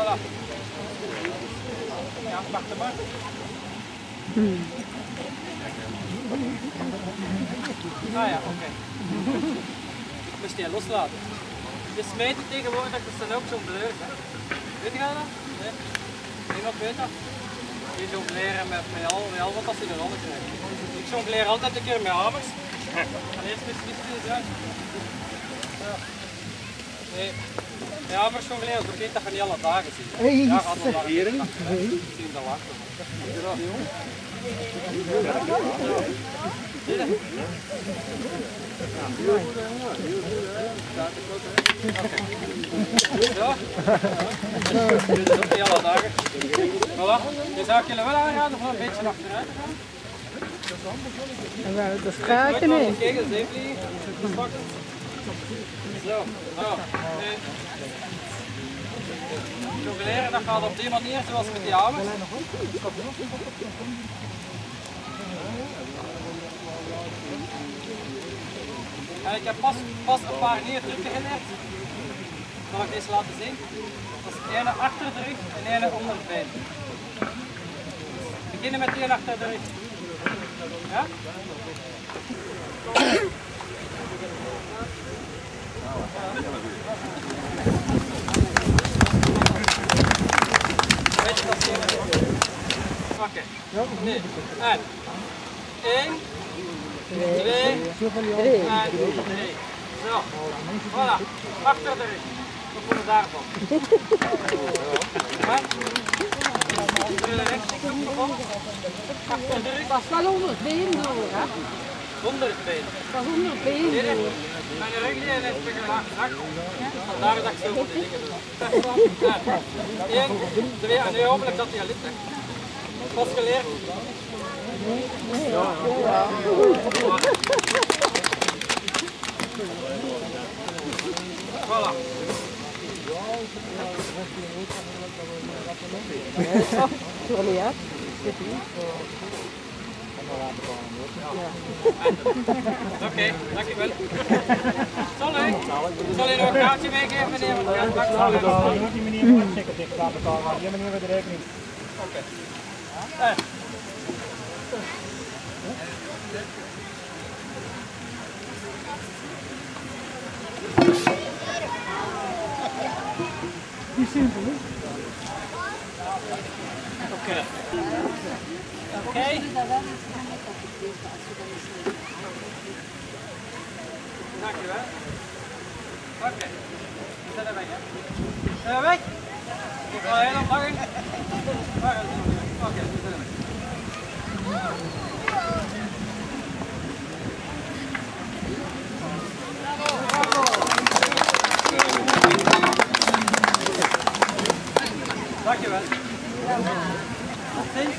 Voilà. Ja, wacht maar. Ah ja, oké. Moest je loslaten. Je smijt het tegenwoordig, dat is dan ook zo'n bleur. Hè? Weet je dat? Nee? Niemand weet dat? Je jongleren met, met, al, met al wat als je er onder krijgt. Ik jongleer altijd een keer met hamers. En eerst met spitsjes uit. Zo. Nee. Ja, hamers jongleren, zo weet dat je niet alle dagen ziet. Ja, gaat lang. Zien dat lang. Ja. Dit is ook niet alle dagen. Voilà. Je zou ik jullie wel aanraden om een beetje achteruit te gaan. En dat maar in. eens kijken, zeep liggen. Pakken. Zo. Nou. En jongleren, dat gaat op die manier zoals met die hamers. En ik heb pas, pas een paar nieuwe trucken geleerd. Zal ik deze laten zien? Dat is ene achter de rug en ene onder het been. Beginnen met ene achter de rug. Ja? Weet je dat hier? Oké. Nu. En. 1, 2, Drie. en 3. Zo. Voilà. Achter de rug. Daarvan. Hè? De ervan. Achter de rug. Dat is wel onder door, hè? Onder het been. Dat is onder het been Nee, nee. door. Mijn rug heeft een laag gezakt. Vandaar dat ik zo moet dingen doe. Ja. Eén, twee, en nu hopelijk dat hij al ligt. Pas geleerd. Voilà. Sorry, hè? Oké, dankjewel. Zal ik? Zal nog een kaartje meegeven, meneer? Ja, moet die manier uitchecken tegen de elkaar, maar die manier met de rekening. Oké. Eh. Oké. Oké. Dankjewel. Oké. We zijn er weg, hè? Zijn we weg? Ik ga heel lang? Oké, we zijn er. Dankjewel. 何?